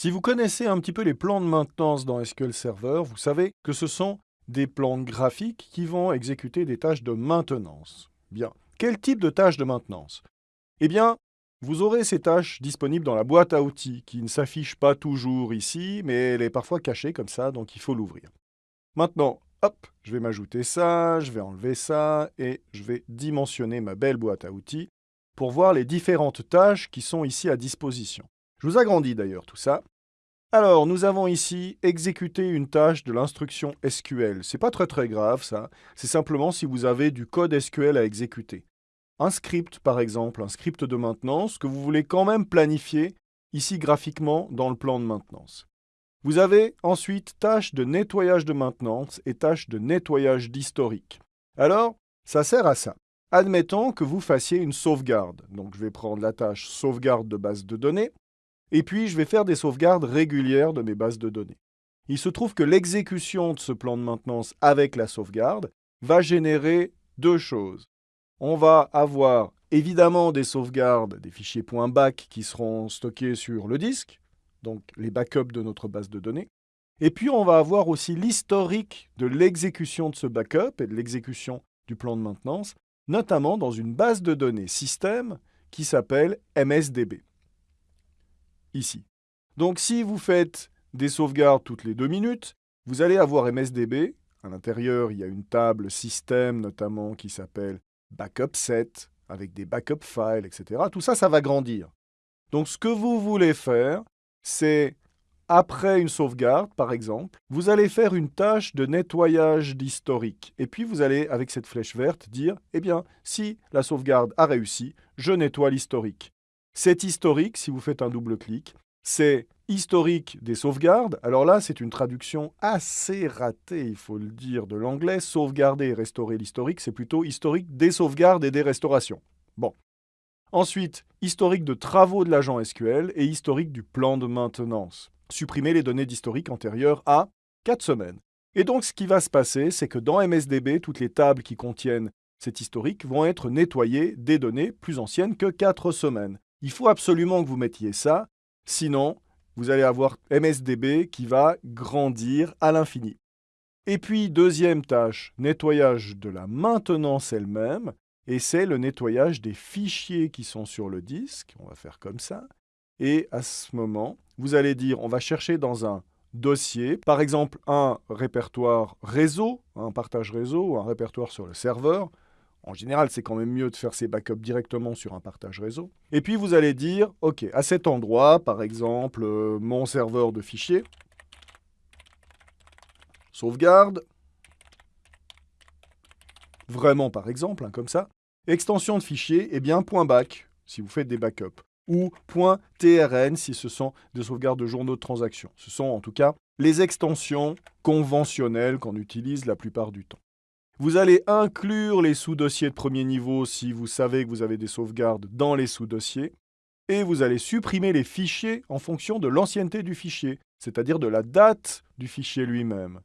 Si vous connaissez un petit peu les plans de maintenance dans SQL Server, vous savez que ce sont des plans graphiques qui vont exécuter des tâches de maintenance. Bien. Quel type de tâches de maintenance? Eh bien, vous aurez ces tâches disponibles dans la boîte à outils qui ne s'affiche pas toujours ici, mais elle est parfois cachée comme ça, donc il faut l'ouvrir. Maintenant, hop, je vais m'ajouter ça, je vais enlever ça, et je vais dimensionner ma belle boîte à outils pour voir les différentes tâches qui sont ici à disposition. Je vous agrandis d'ailleurs tout ça. Alors, nous avons ici exécuté une tâche de l'instruction SQL. C'est pas très très grave ça, c'est simplement si vous avez du code SQL à exécuter. Un script par exemple, un script de maintenance que vous voulez quand même planifier ici graphiquement dans le plan de maintenance. Vous avez ensuite tâche de nettoyage de maintenance et tâche de nettoyage d'historique. Alors, ça sert à ça. Admettons que vous fassiez une sauvegarde. Donc je vais prendre la tâche sauvegarde de base de données et puis, je vais faire des sauvegardes régulières de mes bases de données. Il se trouve que l'exécution de ce plan de maintenance avec la sauvegarde va générer deux choses. On va avoir évidemment des sauvegardes, des fichiers .back qui seront stockés sur le disque, donc les backups de notre base de données. Et puis, on va avoir aussi l'historique de l'exécution de ce backup et de l'exécution du plan de maintenance, notamment dans une base de données système qui s'appelle MSDB ici. Donc si vous faites des sauvegardes toutes les deux minutes, vous allez avoir MSDB. À l'intérieur, il y a une table système notamment qui s'appelle backup set, avec des backup files, etc. Tout ça, ça va grandir. Donc ce que vous voulez faire, c'est après une sauvegarde, par exemple, vous allez faire une tâche de nettoyage d'historique. Et puis vous allez, avec cette flèche verte, dire, eh bien, si la sauvegarde a réussi, je nettoie l'historique. Cet historique, si vous faites un double clic, c'est historique des sauvegardes. Alors là, c'est une traduction assez ratée, il faut le dire, de l'anglais. Sauvegarder et restaurer l'historique, c'est plutôt historique des sauvegardes et des restaurations. Bon. Ensuite, historique de travaux de l'agent SQL et historique du plan de maintenance. Supprimer les données d'historique antérieures à 4 semaines. Et donc, ce qui va se passer, c'est que dans MSDB, toutes les tables qui contiennent cet historique vont être nettoyées des données plus anciennes que 4 semaines. Il faut absolument que vous mettiez ça, sinon vous allez avoir MSDB qui va grandir à l'infini. Et puis, deuxième tâche, nettoyage de la maintenance elle-même, et c'est le nettoyage des fichiers qui sont sur le disque. On va faire comme ça. Et à ce moment, vous allez dire, on va chercher dans un dossier, par exemple un répertoire réseau, un partage réseau un répertoire sur le serveur. En général, c'est quand même mieux de faire ses backups directement sur un partage réseau. Et puis vous allez dire, OK, à cet endroit, par exemple, euh, mon serveur de fichiers, sauvegarde, vraiment par exemple, hein, comme ça, extension de fichier, eh bien, .back, si vous faites des backups, ou .trn si ce sont des sauvegardes de journaux de transactions. Ce sont en tout cas les extensions conventionnelles qu'on utilise la plupart du temps. Vous allez inclure les sous-dossiers de premier niveau si vous savez que vous avez des sauvegardes dans les sous-dossiers. Et vous allez supprimer les fichiers en fonction de l'ancienneté du fichier, c'est-à-dire de la date du fichier lui-même.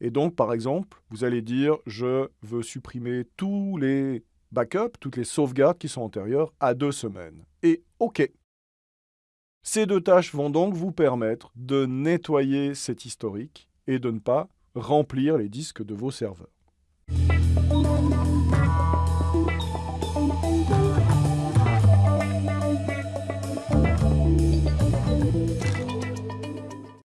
Et donc, par exemple, vous allez dire « je veux supprimer tous les backups, toutes les sauvegardes qui sont antérieures à deux semaines ». Et OK. Ces deux tâches vont donc vous permettre de nettoyer cet historique et de ne pas remplir les disques de vos serveurs.